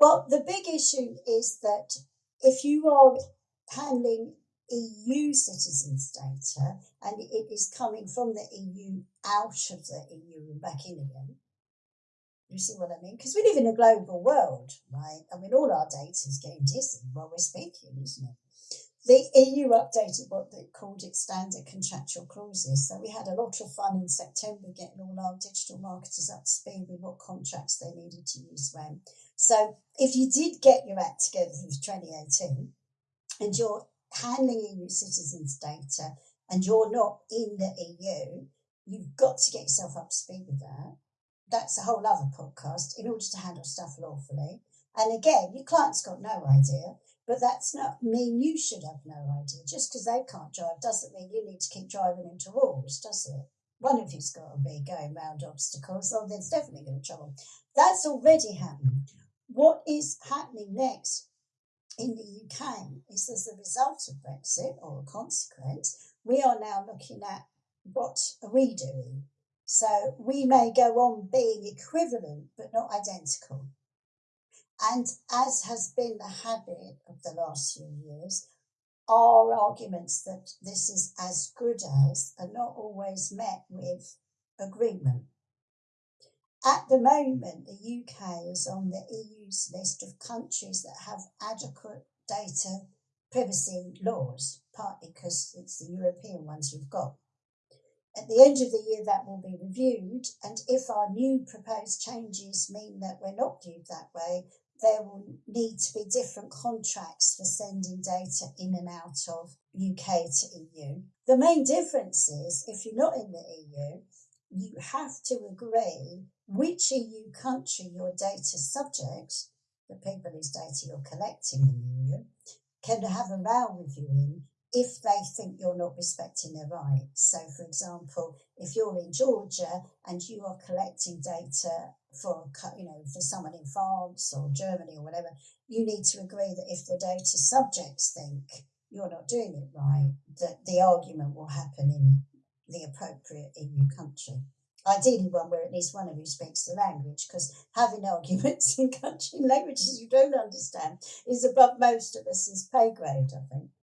Well, the big issue is that if you are handling EU citizens' data and it is coming from the EU out of the EU and back in again, you see what I mean? Because we live in a global world, right? I mean, all our data is getting dissing while we're speaking, isn't it? The EU updated what they called its standard contractual clauses. So we had a lot of fun in September getting all our digital marketers up to speed with what contracts they needed to use when. So if you did get your act together for 2018 and you're handling EU citizens' data and you're not in the EU, you've got to get yourself up to speed with that that's a whole other podcast in order to handle stuff lawfully. And again, your client's got no idea, but that's not mean you should have no idea. Just because they can't drive doesn't mean you need to keep driving into walls, does it? One of you's got to be going round obstacles, or there's definitely going to be trouble. That's already happening. What is happening next in the UK is as a result of Brexit or a consequence, we are now looking at what are we doing? So we may go on being equivalent but not identical. And as has been the habit of the last few years, our arguments that this is as good as are not always met with agreement. At the moment, the UK is on the EU's list of countries that have adequate data privacy laws, partly because it's the European ones we've got. At the end of the year, that will be reviewed, and if our new proposed changes mean that we're not viewed that way, there will need to be different contracts for sending data in and out of UK to EU. The main difference is if you're not in the EU, you have to agree which EU country your data subjects, the people whose data you're collecting in the EU, can have a row with you in if they think you're not respecting their rights. So, for example, if you're in Georgia and you are collecting data for you know for someone in France or Germany or whatever, you need to agree that if the data subjects think you're not doing it right, that the argument will happen in the appropriate EU country. Ideally, one where at least one of you speaks the language, because having arguments in country languages you don't understand is above most of us' pay grade, I think.